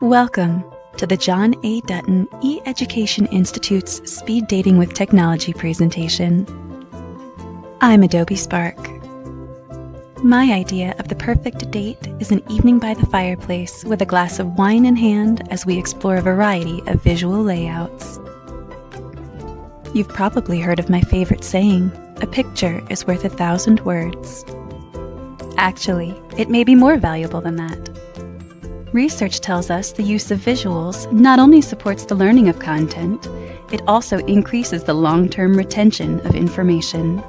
Welcome to the John A. Dutton e-Education Institute's Speed Dating with Technology presentation. I'm Adobe Spark. My idea of the perfect date is an evening by the fireplace with a glass of wine in hand as we explore a variety of visual layouts. You've probably heard of my favorite saying, a picture is worth a thousand words. Actually, it may be more valuable than that. Research tells us the use of visuals not only supports the learning of content, it also increases the long-term retention of information.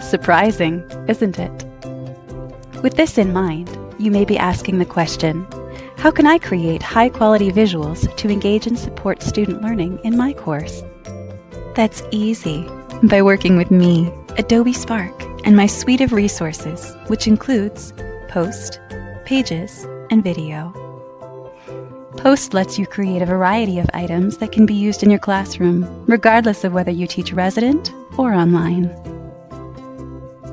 Surprising, isn't it? With this in mind, you may be asking the question, how can I create high-quality visuals to engage and support student learning in my course? That's easy by working with me, Adobe Spark, and my suite of resources, which includes Post, Pages, and video. Post lets you create a variety of items that can be used in your classroom, regardless of whether you teach resident or online.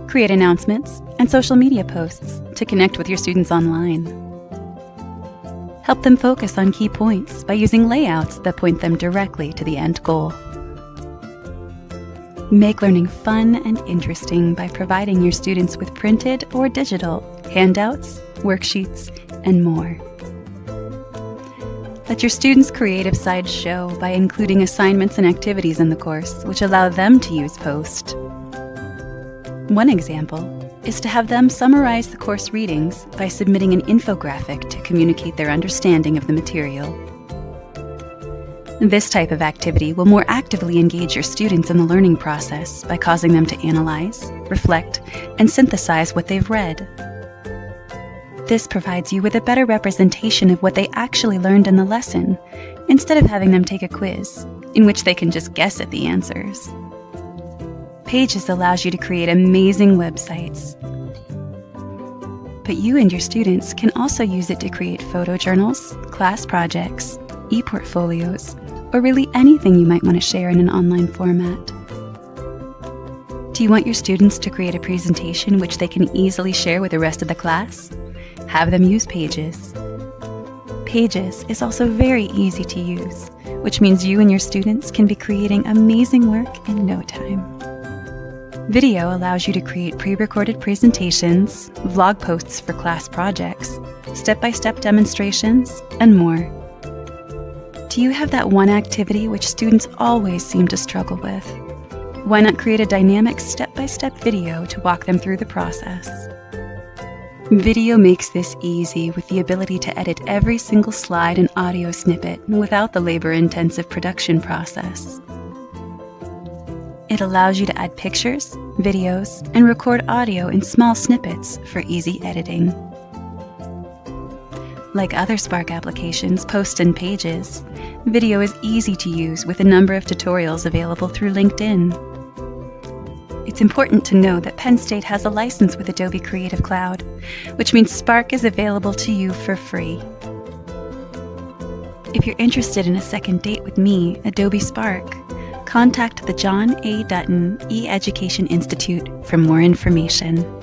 Create announcements and social media posts to connect with your students online. Help them focus on key points by using layouts that point them directly to the end goal. Make learning fun and interesting by providing your students with printed or digital handouts, worksheets, and more. Let your students' creative side show by including assignments and activities in the course, which allow them to use Post. One example is to have them summarize the course readings by submitting an infographic to communicate their understanding of the material. This type of activity will more actively engage your students in the learning process by causing them to analyze, reflect, and synthesize what they've read this provides you with a better representation of what they actually learned in the lesson, instead of having them take a quiz, in which they can just guess at the answers. Pages allows you to create amazing websites. But you and your students can also use it to create photo journals, class projects, e-portfolios, or really anything you might want to share in an online format. Do you want your students to create a presentation which they can easily share with the rest of the class? Have them use Pages. Pages is also very easy to use, which means you and your students can be creating amazing work in no time. Video allows you to create pre-recorded presentations, vlog posts for class projects, step-by-step -step demonstrations, and more. Do you have that one activity which students always seem to struggle with? Why not create a dynamic step-by-step -step video to walk them through the process? Video makes this easy with the ability to edit every single slide and audio snippet without the labor-intensive production process. It allows you to add pictures, videos, and record audio in small snippets for easy editing. Like other Spark applications, Post and Pages, video is easy to use with a number of tutorials available through LinkedIn. It's important to know that Penn State has a license with Adobe Creative Cloud, which means Spark is available to you for free. If you're interested in a second date with me, Adobe Spark, contact the John A. Dutton e-Education Institute for more information.